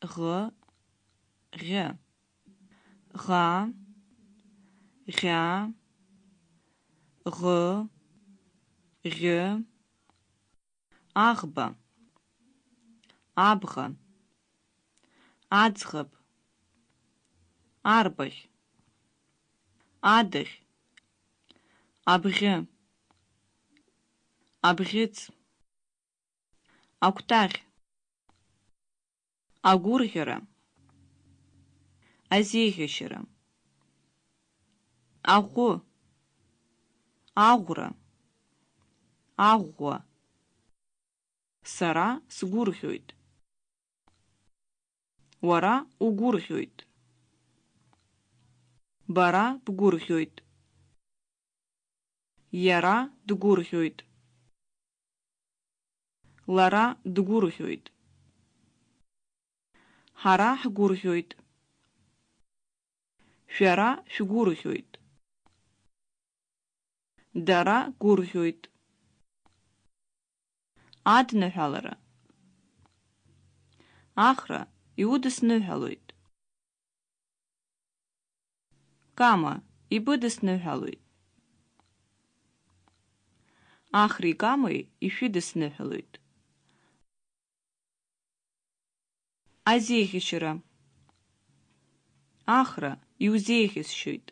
ӷ ӷ ӷ ӷ ӷ ӷ аӷба абӷа аӡӷаб арбаӷь адаӷь абӷьы абӷьыц акәтаӷь агәырӷьара азеиӷьашьара аӷәы аӷәра аӷәӷәа сара сгәырӷьоит уара угәырӷьоит бара бгәырӷьоит иара дгәырӷьоит лара дгәырӷьоит ҳара ҳгәырӷьоит шәара шәгәырӷьоит дара гәырӷьоит адныҳәалара ахра иудысныҳәалоит кама ибыдысныҳәалоит ахри камеи ишәыдысныҳәалоит азеиӷьашьара ахра иузеиӷьасшьоит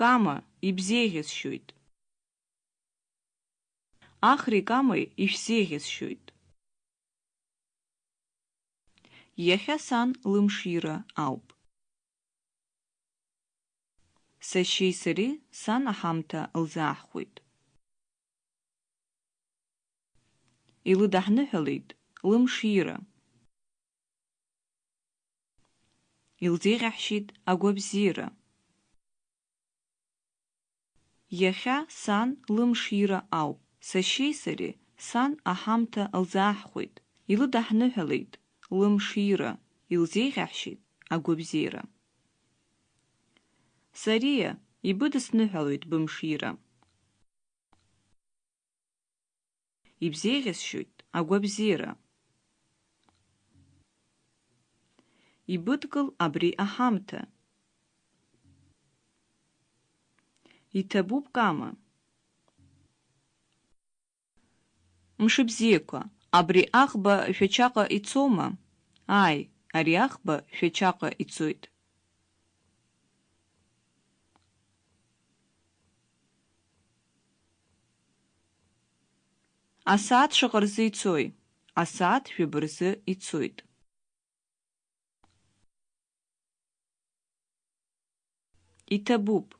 кама ибзеиӷьасшьоит ахри камеи ишәзеиӷьасшьоит иахьа сан лымшира ауп сашьеи сареи сан аҳамҭа лзааҳхәеит илыдаҳныҳәалеит лымшира. Илзеиӷьаҳшьеит агәабзиара иахьа сан лымшира ауп сашьеи сареи сан аҳамҭа лзааҳхәеит илыдаҳныҳәалеит лымшира илзеиӷьаҳшьеит агәабзиара сариа ибыдысныҳәалоит бымшира. Ибзеиӷьасшьоит агәабзиара ибыдгыл абри аҳамҭа иҭабуп кама мшыбзиақәа абри аӷба шәачаҟа ицома ааи ари аӷба шәачаҟа ицоит асааҭ шаҟа рзы ицои асааҭ шәаба рзы ицоит иҭабуп